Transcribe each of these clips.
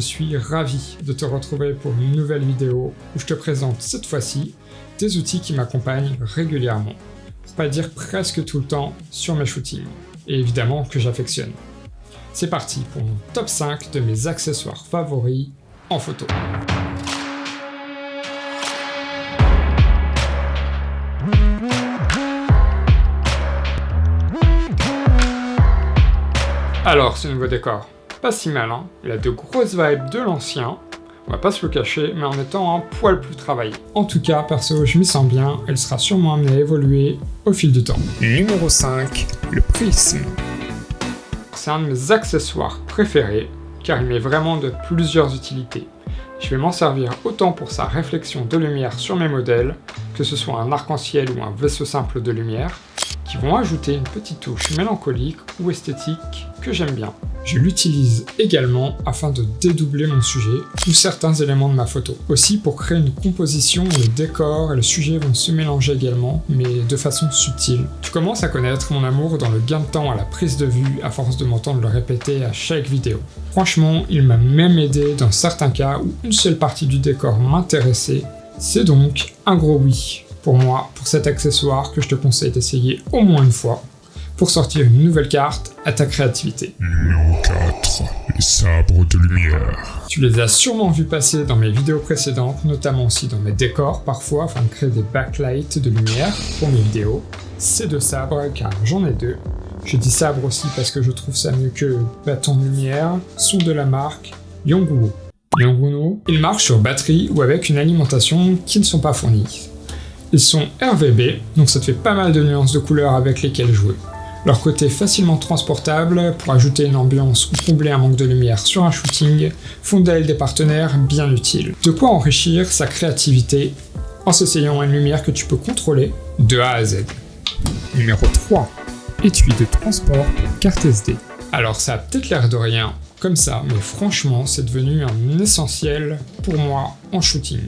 suis ravi de te retrouver pour une nouvelle vidéo où je te présente cette fois-ci des outils qui m'accompagnent régulièrement, pour pas dire presque tout le temps sur mes shootings, et évidemment que j'affectionne. C'est parti pour mon top 5 de mes accessoires favoris en photo. Alors, ce nouveau décor, pas si mal, hein Il a de grosses vibes de l'ancien, on va pas se le cacher, mais en étant un poil plus travaillé. En tout cas, perso, je m'y sens bien, elle sera sûrement amenée à évoluer au fil du temps. Numéro 5, le prisme. C'est un de mes accessoires préférés, car il met vraiment de plusieurs utilités. Je vais m'en servir autant pour sa réflexion de lumière sur mes modèles, que ce soit un arc-en-ciel ou un vaisseau simple de lumière, qui vont ajouter une petite touche mélancolique ou esthétique que j'aime bien. Je l'utilise également afin de dédoubler mon sujet ou certains éléments de ma photo. Aussi pour créer une composition où le décor et le sujet vont se mélanger également, mais de façon subtile. Tu commences à connaître mon amour dans le gain de temps à la prise de vue à force de m'entendre le répéter à chaque vidéo. Franchement, il m'a même aidé dans certains cas où une seule partie du décor m'intéressait. C'est donc un gros oui pour moi pour cet accessoire que je te conseille d'essayer au moins une fois pour sortir une nouvelle carte à ta créativité. Numéro 4. Les sabres de lumière. Tu les as sûrement vus passer dans mes vidéos précédentes, notamment aussi dans mes décors parfois, afin de créer des backlights de lumière pour mes vidéos. Ces deux sabres, car j'en ai deux. Je dis sabre aussi parce que je trouve ça mieux que bâton de lumière, sont de la marque Yongguo. Yongguo, ils marchent sur batterie ou avec une alimentation qui ne sont pas fournies. Ils sont RVB, donc ça te fait pas mal de nuances de couleurs avec lesquelles jouer. Leur côté facilement transportable pour ajouter une ambiance ou combler un manque de lumière sur un shooting font d'elle des partenaires bien utiles. De quoi enrichir sa créativité en s'essayant à une lumière que tu peux contrôler de A à Z. Numéro 3. Étui de transport carte SD. Alors ça a peut-être l'air de rien comme ça, mais franchement c'est devenu un essentiel pour moi en shooting.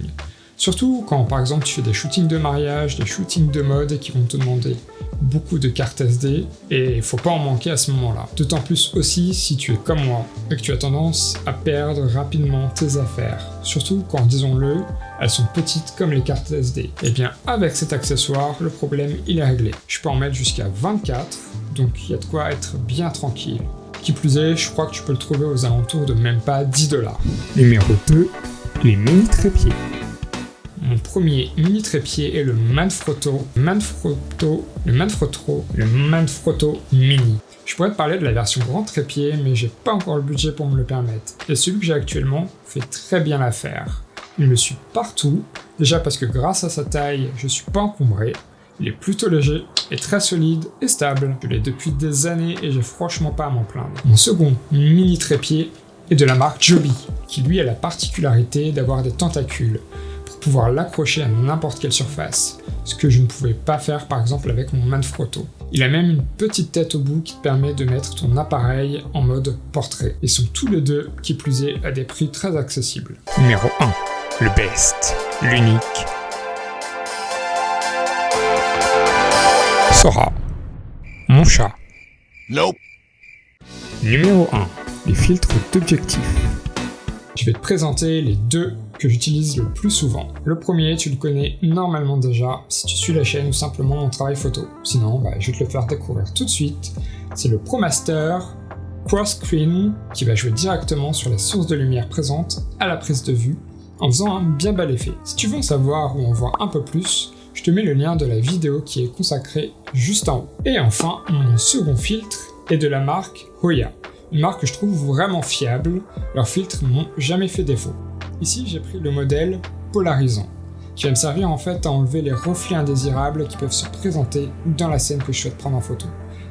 Surtout quand par exemple tu fais des shootings de mariage, des shootings de mode qui vont te demander beaucoup de cartes SD et il faut pas en manquer à ce moment-là. D'autant plus aussi si tu es comme moi et que tu as tendance à perdre rapidement tes affaires. Surtout quand, disons-le, elles sont petites comme les cartes SD. Et eh bien avec cet accessoire, le problème il est réglé. Je peux en mettre jusqu'à 24, donc il y a de quoi être bien tranquille. Qui plus est, je crois que tu peux le trouver aux alentours de même pas 10 dollars. Numéro 2, les mini trépieds. Mon premier mini trépied est le Manfrotto, Manfrotto, le Manfrotto, le Manfrotto Mini. Je pourrais te parler de la version grand trépied, mais j'ai pas encore le budget pour me le permettre. Et celui que j'ai actuellement fait très bien l'affaire. Il me suit partout, déjà parce que grâce à sa taille, je suis pas encombré, il est plutôt léger et très solide et stable. Je l'ai depuis des années et j'ai franchement pas à m'en plaindre. Mon second mini trépied est de la marque Joby, qui lui a la particularité d'avoir des tentacules pouvoir l'accrocher à n'importe quelle surface, ce que je ne pouvais pas faire par exemple avec mon Manfrotto. Il a même une petite tête au bout qui te permet de mettre ton appareil en mode portrait. Ils sont tous les deux, qui plus est, à des prix très accessibles. Numéro 1. Le best. L'unique. Sora. Mon chat. Nope. Numéro 1. Les filtres d'objectif. Je vais te présenter les deux que j'utilise le plus souvent. Le premier, tu le connais normalement déjà si tu suis la chaîne ou simplement mon travail photo. Sinon, bah, je vais te le faire découvrir tout de suite. C'est le ProMaster Cross Screen qui va jouer directement sur les sources de lumière présentes à la prise de vue en faisant un bien bel effet. Si tu veux en savoir ou en voir un peu plus, je te mets le lien de la vidéo qui est consacrée juste en haut. Et enfin, mon second filtre est de la marque Hoya, une marque que je trouve vraiment fiable, leurs filtres n'ont jamais fait défaut. Ici, j'ai pris le modèle polarisant, qui va me servir en fait à enlever les reflets indésirables qui peuvent se présenter dans la scène que je souhaite prendre en photo.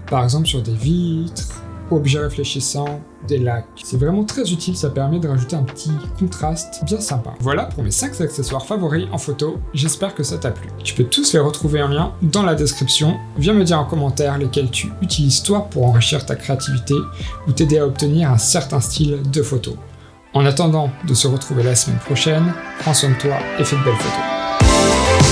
Par exemple sur des vitres, objets réfléchissants, des lacs. C'est vraiment très utile, ça permet de rajouter un petit contraste bien sympa. Voilà pour mes 5 accessoires favoris en photo, j'espère que ça t'a plu. Tu peux tous les retrouver en lien dans la description, viens me dire en commentaire lesquels tu utilises toi pour enrichir ta créativité ou t'aider à obtenir un certain style de photo. En attendant de se retrouver la semaine prochaine, prends soin de toi et fais de belles photos.